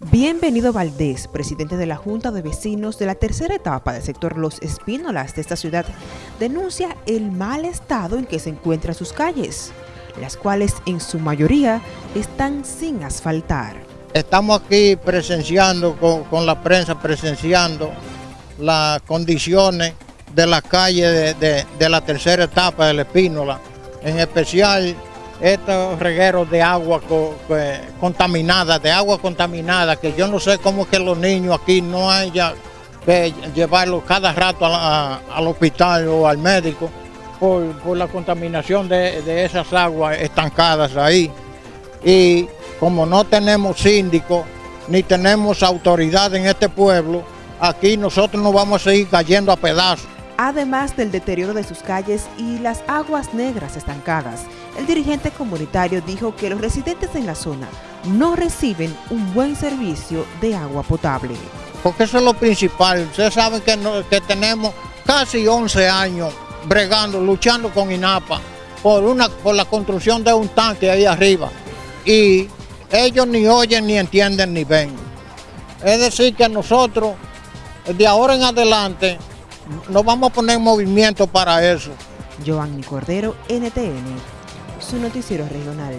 Bienvenido Valdés, presidente de la Junta de Vecinos de la tercera etapa del sector Los Espínolas de esta ciudad, denuncia el mal estado en que se encuentran sus calles, las cuales en su mayoría están sin asfaltar. Estamos aquí presenciando, con, la prensa presenciando las condiciones de la calle de, la tercera etapa del Espínola, en especial estos regueros de agua contaminada, de agua contaminada, que yo no sé cómo que los niños aquí no haya que llevarlos cada rato al hospital o al médico por, la contaminación de, esas aguas estancadas ahí. Y como no tenemos síndico ni tenemos autoridad en este pueblo, aquí nosotros nos vamos a seguir cayendo a pedazos además del deterioro de sus calles y las aguas negras estancadas. El dirigente comunitario dijo que los residentes en la zona no reciben un buen servicio de agua potable. Porque eso es lo principal. Ustedes saben que, tenemos casi 11 años bregando, luchando con INAPA por, una, por la construcción de un tanque ahí arriba. Y ellos ni oyen, ni entienden, ni ven. Es decir, que nosotros, de ahora en adelante, no vamos a poner en movimiento para eso. Giovanni Cordero, NTN, su noticiero regional.